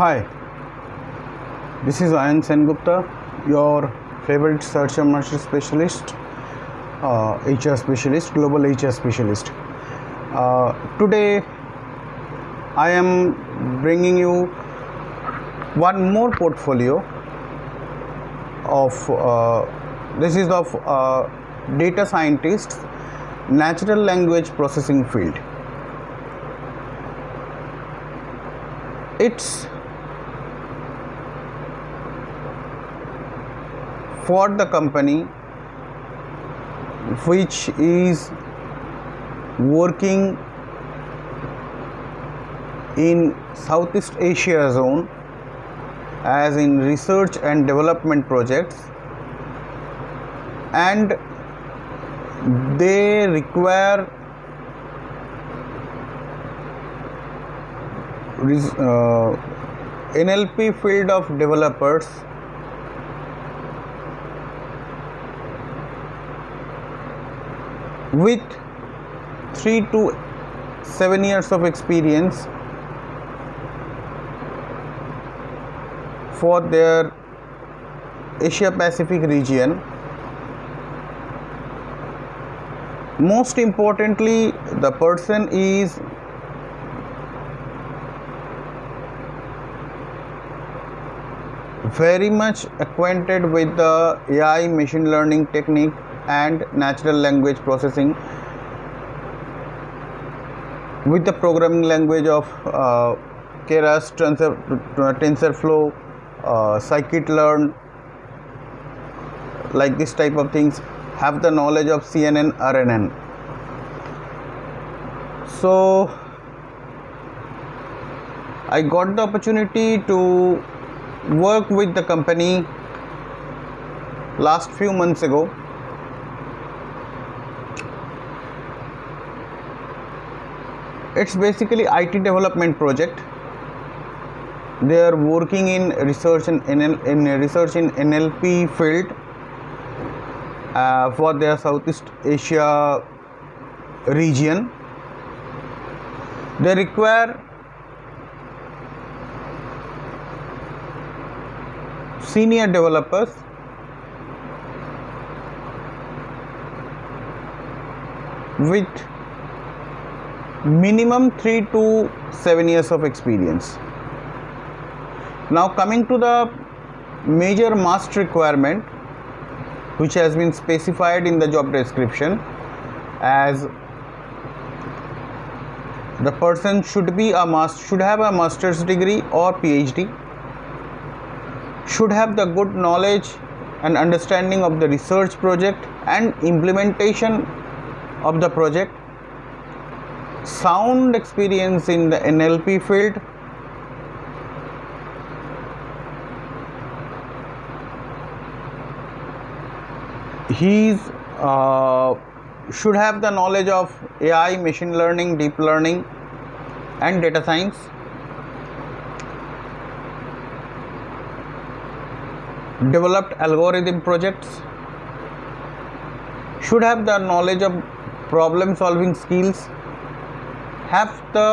Hi, this is Ayan Sengupta, your favorite search and master specialist, uh, HR specialist, global HR specialist. Uh, today, I am bringing you one more portfolio of uh, this is of uh, data scientists, natural language processing field. It's for the company which is working in Southeast Asia zone as in research and development projects. And they require uh, NLP field of developers with 3 to 7 years of experience for their Asia Pacific region. Most importantly, the person is very much acquainted with the AI machine learning technique and natural language processing with the programming language of uh, Keras, Tensor, TensorFlow, uh, Scikit-learn, like this type of things, have the knowledge of CNN, RNN. So, I got the opportunity to work with the company last few months ago it's basically IT development project. They are working in research in, NL, in research in NLP field uh, for their Southeast Asia region. They require senior developers with minimum 3 to 7 years of experience. Now coming to the major must requirement which has been specified in the job description as the person should be a must should have a master's degree or phd should have the good knowledge and understanding of the research project and implementation of the project sound experience in the nlp field? He's uh, should have the knowledge of ai machine learning deep learning and data science. Developed algorithm projects. Should have the knowledge of problem solving skills have the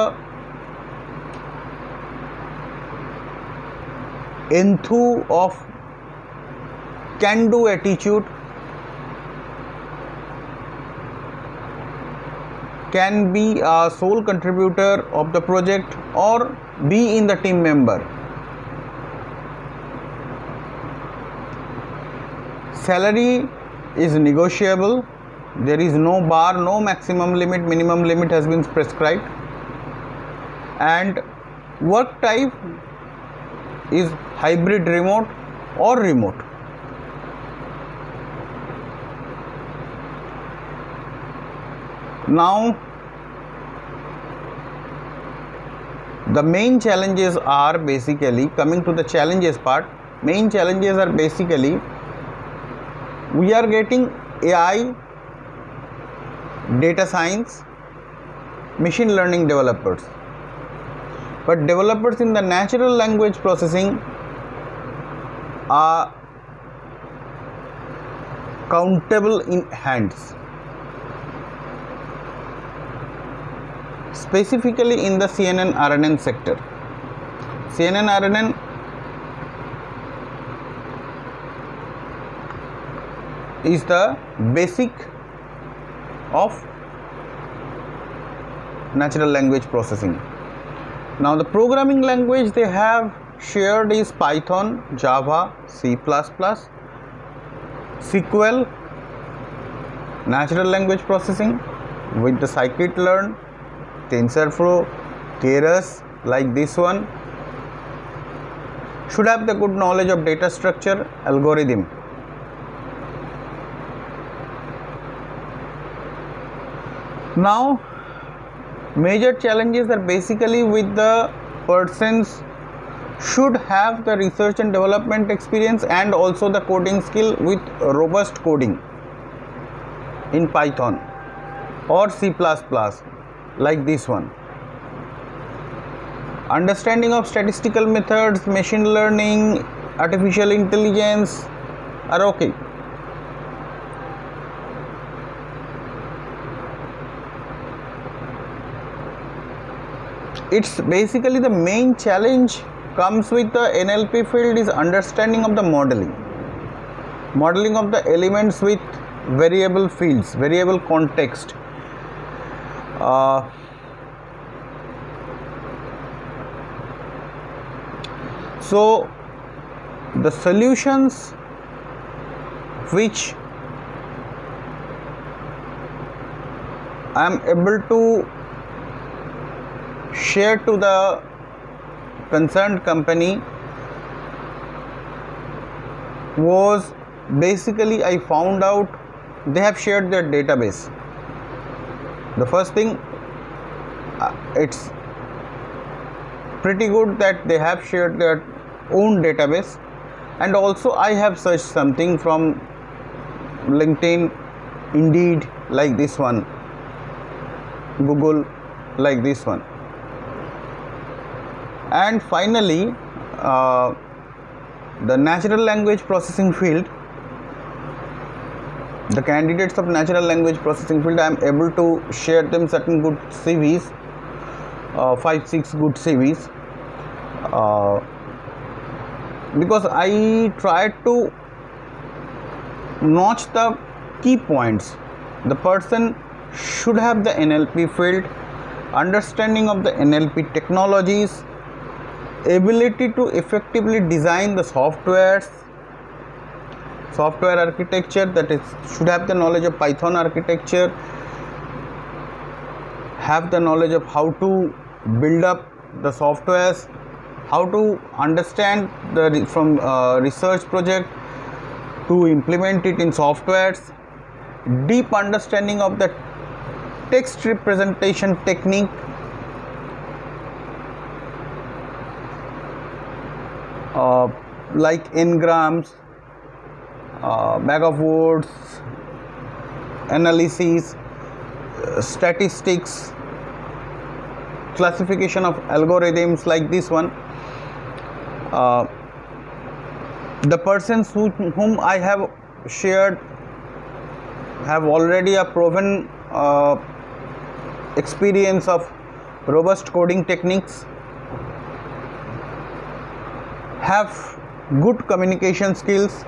enthu of can do attitude can be a sole contributor of the project or be in the team member. Salary is negotiable there is no bar no maximum limit minimum limit has been prescribed. And work type is hybrid remote or remote. Now the main challenges are basically coming to the challenges part main challenges are basically we are getting ai data science machine learning developers but developers in the natural language processing are countable in hands specifically in the CNN RNN sector. cnn rnn is the basic of natural language processing. Now the programming language they have shared is python java c++ sql natural language processing with the scikit-learn tensorflow keras like this one should have the good knowledge of data structure algorithm now major challenges are basically with the persons should have the research and development experience and also the coding skill with robust coding in python or c++ like this one. Understanding of statistical methods machine learning artificial intelligence are okay it's basically the main challenge comes with the NLP field is understanding of the modeling. Modeling of the elements with variable fields variable context. Uh, so the solutions which I am able to share to the concerned company was basically I found out they have shared their database. The first thing, uh, it's pretty good that they have shared their own database, and also I have searched something from LinkedIn, Indeed, like this one, Google, like this one and finally uh, the natural language processing field. The candidates of natural language processing field i am able to share them certain good cvs uh, five six good cvs uh, because i tried to notch the key points. The person should have the nlp field understanding of the nlp technologies ability to effectively design the softwares software architecture that is should have the knowledge of python architecture have the knowledge of how to build up the softwares how to understand the from uh, research project to implement it in softwares deep understanding of the text representation technique uh, like n-grams, uh, bag of words, analyses, uh, statistics, classification of algorithms like this one. Uh, the persons who, whom I have shared have already a proven uh, experience of robust coding techniques have good communication skills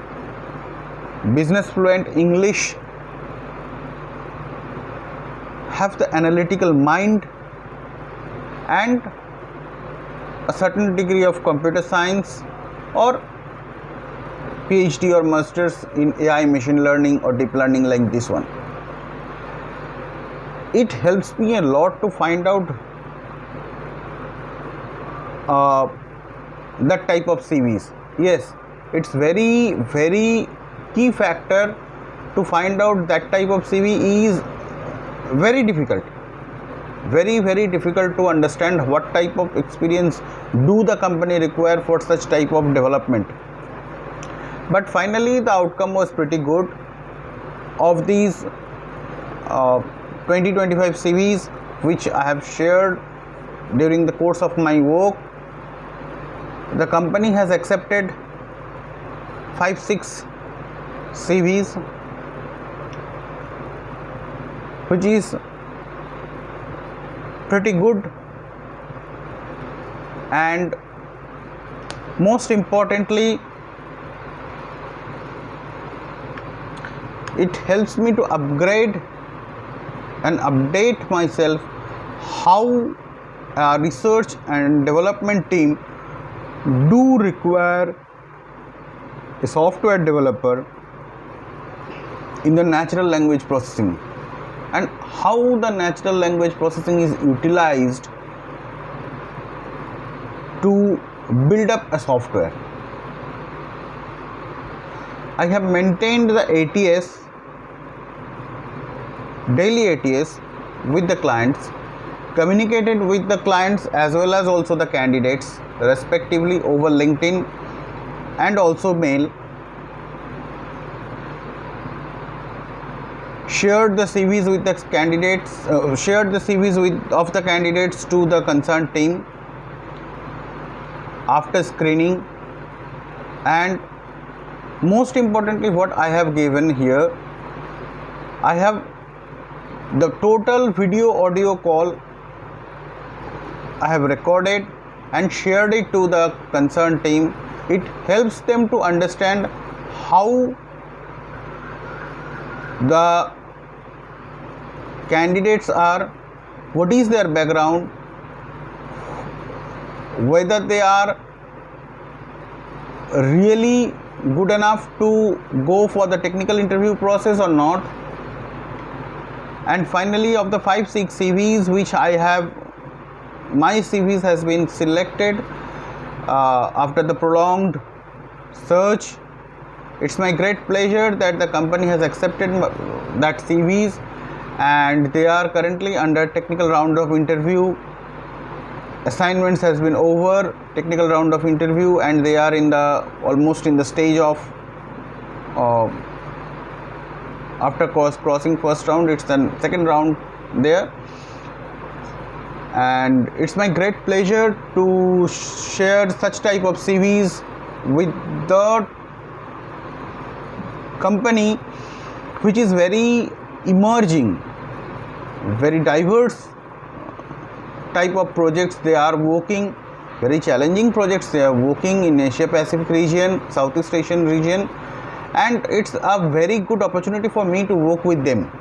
business fluent english have the analytical mind and a certain degree of computer science or phd or masters in ai machine learning or deep learning like this one. It helps me a lot to find out uh, that type of CVs. Yes, it's very very key factor to find out that type of CV is very difficult. Very very difficult to understand what type of experience do the company require for such type of development. But finally the outcome was pretty good. Of these uh, 20 25 cvs which i have shared during the course of my work the company has accepted 5 6 CVs which is pretty good and most importantly it helps me to upgrade and update myself how a research and development team do require a software developer in the natural language processing and how the natural language processing is utilized to build up a software. I have maintained the ATS, daily ATS with the clients, communicated with the clients as well as also the candidates respectively over LinkedIn and also mail shared the CVs with the candidates, uh, shared the CVs with of the candidates to the concerned team after screening, and most importantly, what I have given here, I have the total video audio call I have recorded and shared it to the concerned team. It helps them to understand how the candidates are what is their background whether they are really good enough to go for the technical interview process or not and finally of the 5 6 cvs which i have my cvs has been selected uh, after the prolonged search. It's my great pleasure that the company has accepted that cvs and they are currently under technical round of interview. Assignments has been over technical round of interview and they are in the almost in the stage of uh, after course crossing first round it's the second round there and it's my great pleasure to share such type of cvs with the company which is very emerging very diverse type of projects they are working very challenging projects they are working in asia pacific region southeast asian region. And it's a very good opportunity for me to work with them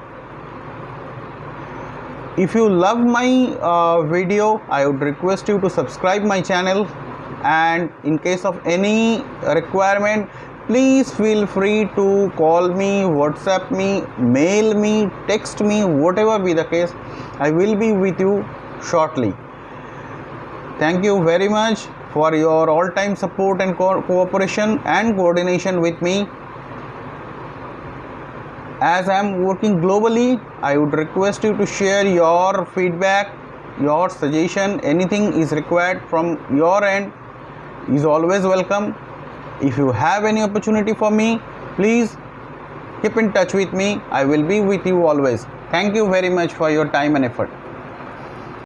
if you love my uh, video i would request you to subscribe my channel. And in case of any requirement please feel free to call me whatsapp me mail me text me whatever be the case. I will be with you shortly. Thank you very much for your all time support and co- cooperation and coordination with me as i am working globally i would request you to share your feedback your suggestion. Anything is required from your end is always welcome. If you have any opportunity for me please keep in touch with me. I will be with you always. Thank you very much for your time and effort